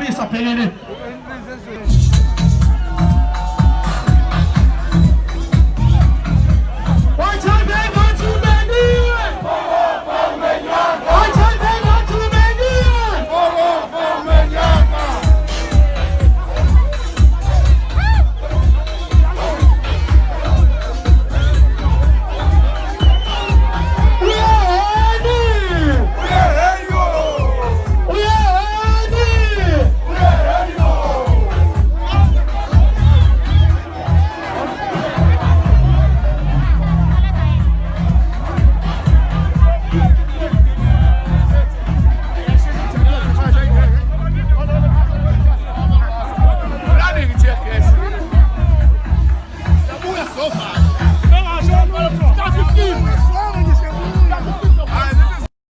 bir sapelini.